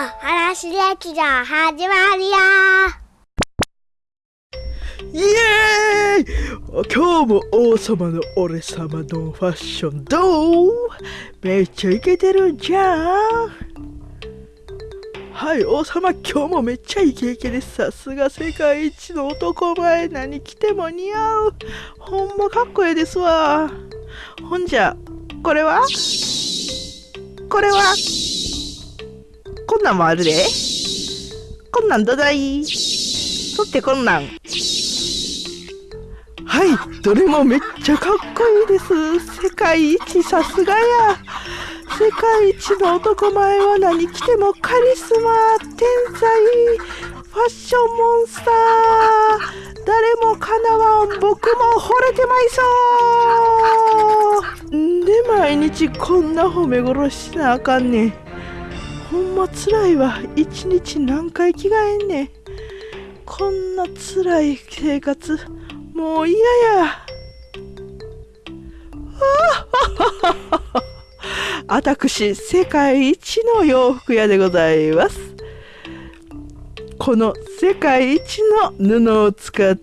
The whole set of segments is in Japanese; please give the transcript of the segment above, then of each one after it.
話劇場始まるよ。イエーイ！今日も王様の俺様のファッションどう？めっちゃイケてるんじゃん。はい王様今日もめっちゃイケイケです。さすが世界一の男前。何着ても似合う。ほんまかっこええですわ。ほんじゃこれは？これは？こんなんもあるで。こんなんどない？そってこんなん。はいどれもめっちゃかっこいいです。世界一さすがや。世界一の男前は何着てもカリスマ天才ファッションモンスター。誰もかなわん僕も惚れてまいそう。んで毎日こんな褒め殺しなあかんねん。ほんまつらいわ。一日何回着替えんねん。こんなつらい生活もう嫌や。あたくし世界一の洋服屋でございます。この世界一の布を使っ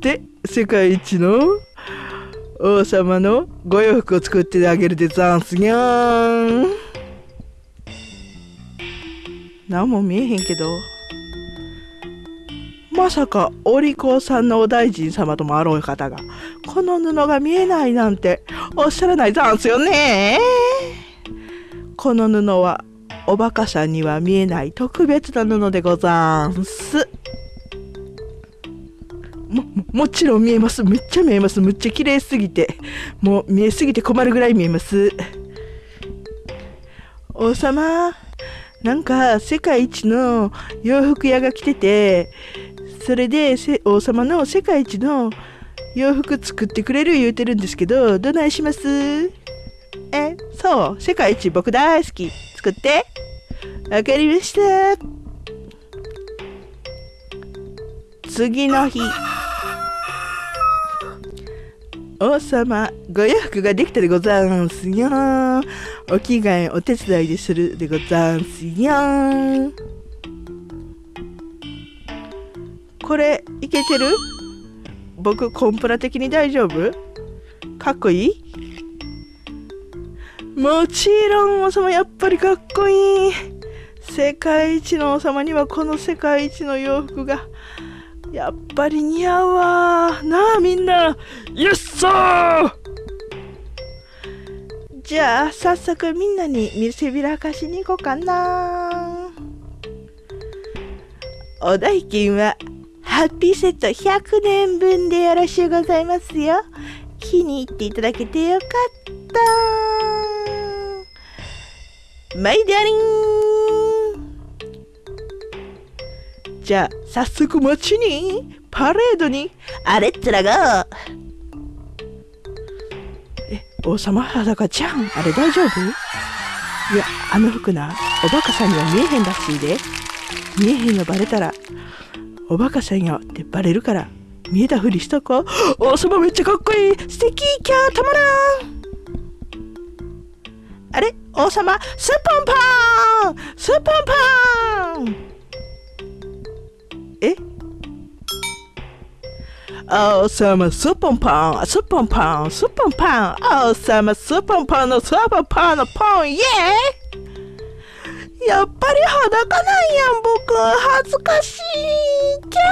て世界一の王様のご洋服を作ってあげるでざんすにゃーん。何も見えへんけど。まさかお利口さんのお大臣様ともあろう方がこの布が見えないなんておっしゃらないざんすよね。この布はおバカさんには見えない特別な布でござんす。ももちろん見えます。めっちゃ見えます。むっちゃ綺麗すぎてもう見えすぎて困るぐらい見えます。王様なんか世界一の洋服屋が来ててそれで王様の世界一の洋服作ってくれる言うてるんですけどどないします？えそう世界一僕大好き作って。わかりました。次の日。王様ご洋服ができたでござんすよ。お着替えお手伝いでするでござんすよ。これいけてる？僕コンプラ的に大丈夫？かっこいい？もちろん王様やっぱりかっこいい。世界一の王様にはこの世界一の洋服がやっぱり似合うわ。なあみんな。イエッサー。じゃあ早速みんなに見せびらかしに行こうかな。お代金はハッピーセット100年分でよろしゅうございますよ。気に入っていただけてよかった。マイダリンじゃあ早速街にパレードに。あれっつらが。え王様裸ちゃん。あれ大丈夫？いやあの服なおバカさんには見えへんらしいで。見えへんのバレたらおバカさんよってバレるから見えたふりしとこう。王様めっちゃかっこいい。素敵キャーたまらん。あれ？王様？スッポンパン！スッポンパンおうさまスーパンパン、スーパンパン、スーパンパン、さまスーパンパンのスーパンパンのポン、イエーやっぱり裸なんやん、僕。恥ずかしい。キャー